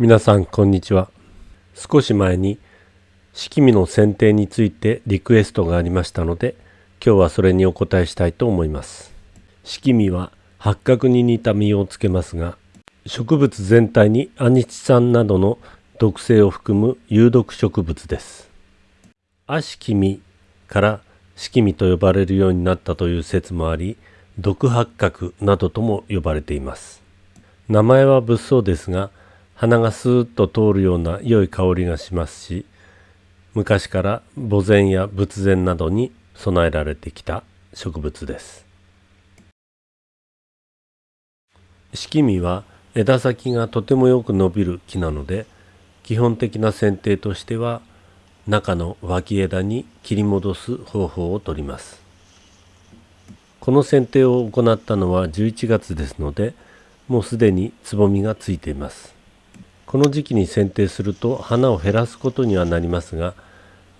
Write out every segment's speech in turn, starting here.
皆さんこんにちは。少し前に式味の選定についてリクエストがありましたので今日はそれにお答えしたいと思います。式味は八角に似た実をつけますが植物全体にアニチ酸などの毒性を含む有毒植物です。アシキミから式味と呼ばれるようになったという説もあり毒八角などとも呼ばれています。名前は物騒ですが鼻がスーッと通るような良い香りがしますし昔から墓前や仏前などに備えられてきた植物です。式味は枝先がとてもよく伸びる木なので基本的な剪定としては中の脇枝に切り戻す方法をとります。この剪定を行ったのは11月ですのでもうすでにつぼみがついています。この時期に剪定すると花を減らすことにはなりますが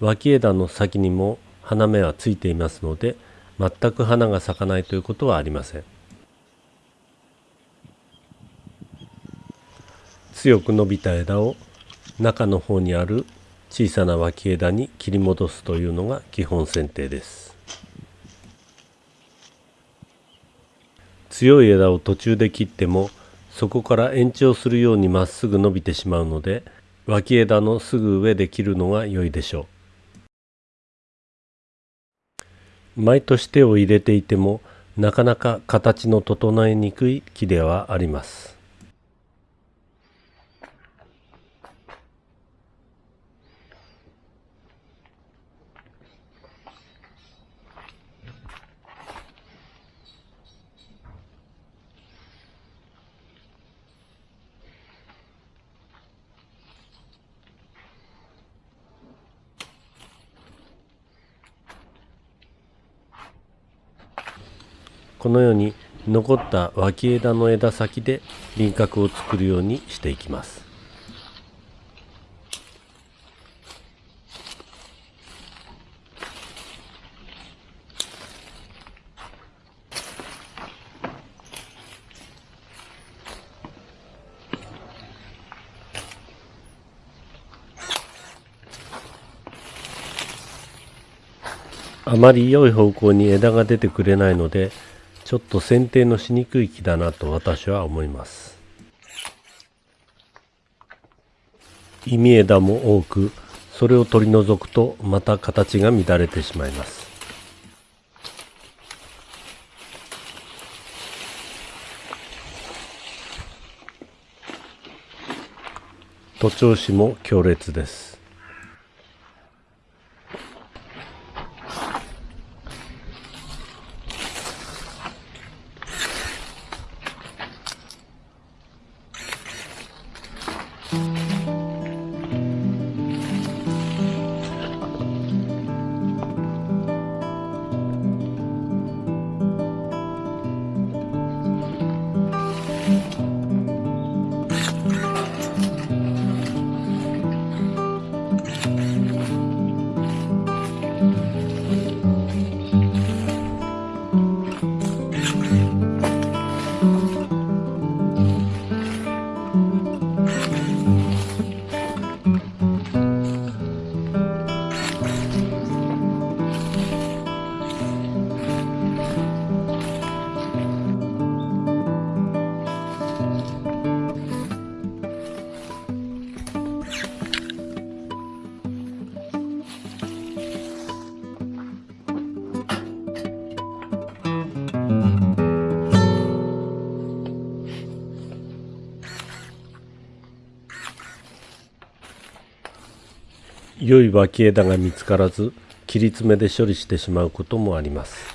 脇枝の先にも花芽はついていますので全く花が咲かないということはありません。強く伸びた枝を中の方にある小さな脇枝に切り戻すというのが基本剪定です。強い枝を途中で切ってもそこから延長するようにまっすぐ伸びてしまうので脇枝のすぐ上で切るのが良いでしょう。毎年手を入れていてもなかなか形の整えにくい木ではあります。このように残った脇枝の枝先で輪郭を作るようにしていきます。あまり良い方向に枝が出てくれないのでちょっと剪定のしにくい木だなと私は思います。意味枝も多くそれを取り除くとまた形が乱れてしまいます。徒長枝も強烈です。良い脇枝が見つからず切り詰めで処理してしまうこともあります。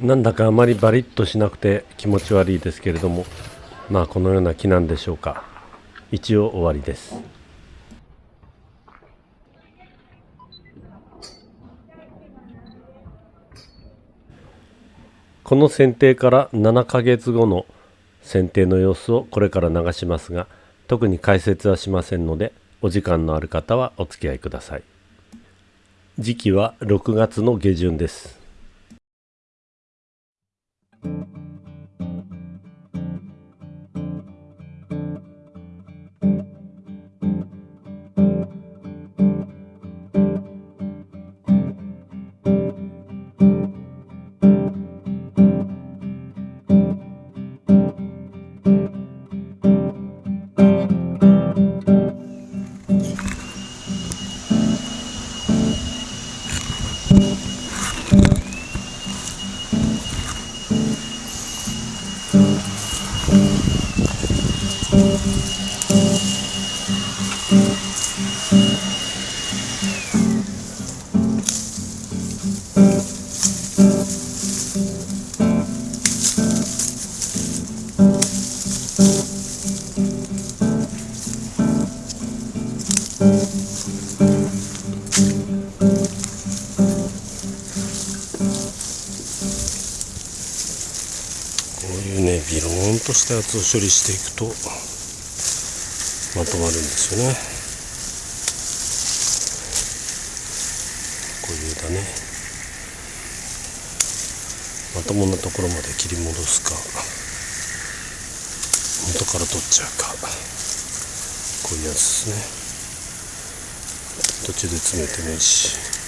なんだかあまりバリッとしなくて気持ち悪いですけれどもまあこのような木なんでしょうか。一応終わりです。この剪定から7ヶ月後の剪定の様子をこれから流しますが特に解説はしませんのでお時間のある方はお付き合いください。時期は6月の下旬です。たやつを処理していくとまとまるんですよね。こういうだね。まともなところまで切り戻すか元から取っちゃうか。こういうやつですね。途中で詰めてもいいし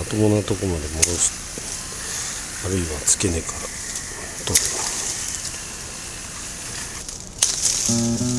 まともなとこまで戻す。あるいは付け根から取る。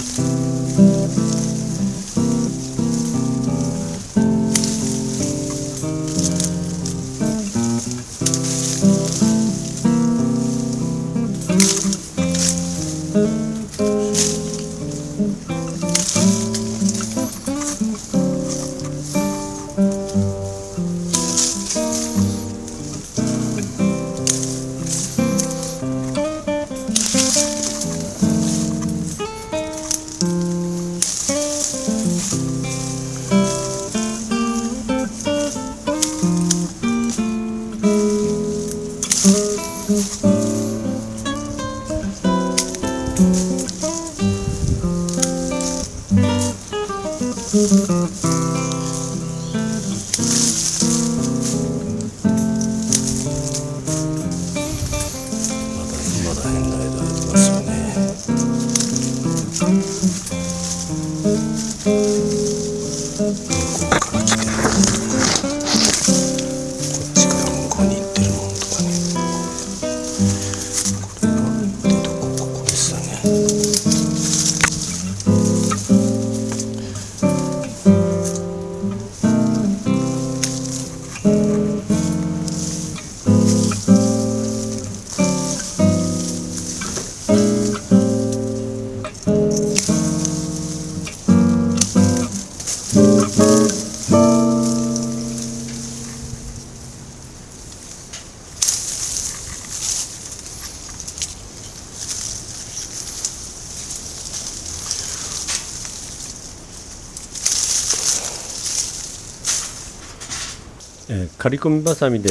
えー刈り込みばさみで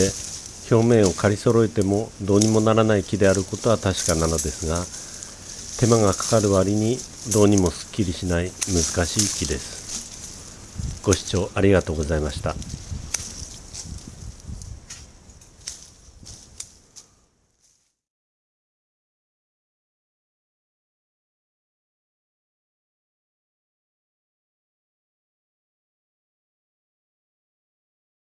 表面を刈り揃えてもどうにもならない木であることは確かなのですが手間がかかる割にどうにもすっきりしない難しい木です。ご視聴ありがとうございました。